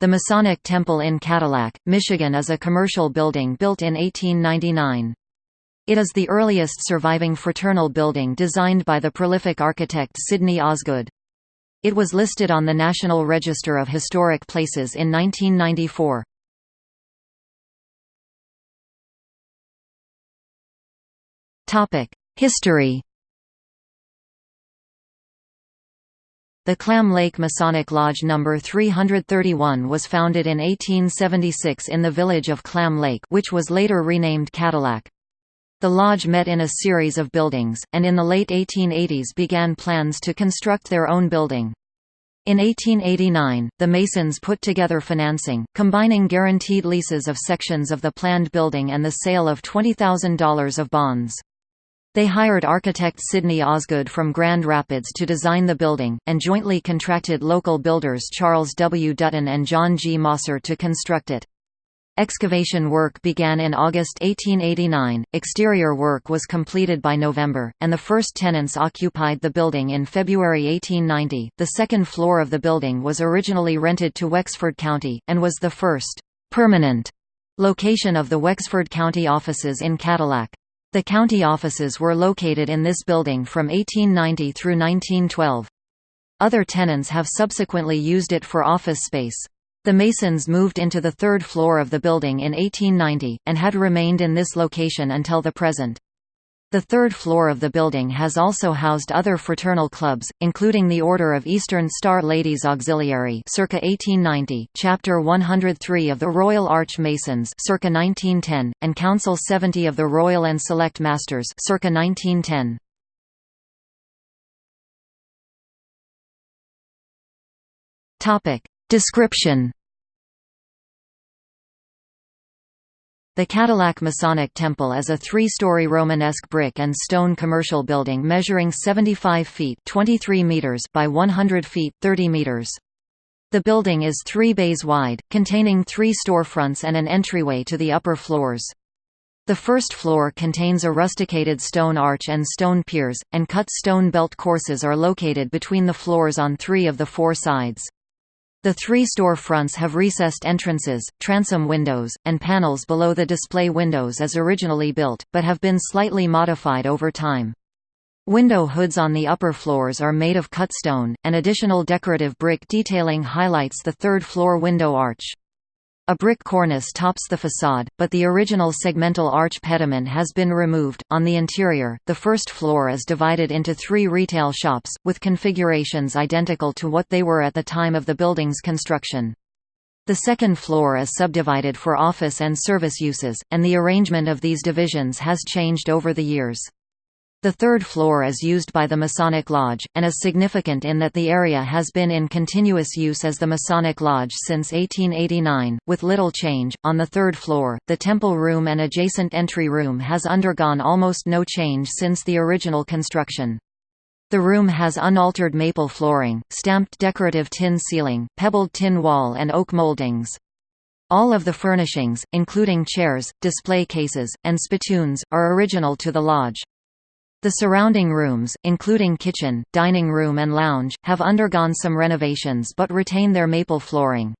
The Masonic Temple in Cadillac, Michigan is a commercial building built in 1899. It is the earliest surviving fraternal building designed by the prolific architect Sidney Osgood. It was listed on the National Register of Historic Places in 1994. History The Clam Lake Masonic Lodge No. 331 was founded in 1876 in the village of Clam Lake which was later renamed Cadillac. The lodge met in a series of buildings, and in the late 1880s began plans to construct their own building. In 1889, the Masons put together financing, combining guaranteed leases of sections of the planned building and the sale of $20,000 of bonds. They hired architect Sidney Osgood from Grand Rapids to design the building, and jointly contracted local builders Charles W. Dutton and John G. Mosser to construct it. Excavation work began in August 1889, exterior work was completed by November, and the first tenants occupied the building in February 1890. The second floor of the building was originally rented to Wexford County, and was the first permanent location of the Wexford County offices in Cadillac. The county offices were located in this building from 1890 through 1912. Other tenants have subsequently used it for office space. The Masons moved into the third floor of the building in 1890, and had remained in this location until the present. The third floor of the building has also housed other fraternal clubs, including the Order of Eastern Star Ladies Auxiliary circa 1890, Chapter 103 of the Royal Arch Masons circa 1910, and Council 70 of the Royal and Select Masters circa 1910. Topic. Description The Cadillac Masonic Temple is a three-story Romanesque brick and stone commercial building measuring 75 feet 23 meters by 100 feet 30 meters. The building is three bays wide, containing three storefronts and an entryway to the upper floors. The first floor contains a rusticated stone arch and stone piers, and cut stone belt courses are located between the floors on three of the four sides. The three store fronts have recessed entrances, transom windows, and panels below the display windows as originally built, but have been slightly modified over time. Window hoods on the upper floors are made of cut stone, and additional decorative brick detailing highlights the third floor window arch. A brick cornice tops the facade, but the original segmental arch pediment has been removed. On the interior, the first floor is divided into three retail shops, with configurations identical to what they were at the time of the building's construction. The second floor is subdivided for office and service uses, and the arrangement of these divisions has changed over the years. The third floor is used by the Masonic Lodge, and is significant in that the area has been in continuous use as the Masonic Lodge since 1889, with little change. On the third floor, the temple room and adjacent entry room has undergone almost no change since the original construction. The room has unaltered maple flooring, stamped decorative tin ceiling, pebbled tin wall and oak moldings. All of the furnishings, including chairs, display cases, and spittoons, are original to the lodge. The surrounding rooms, including kitchen, dining room and lounge, have undergone some renovations but retain their maple flooring.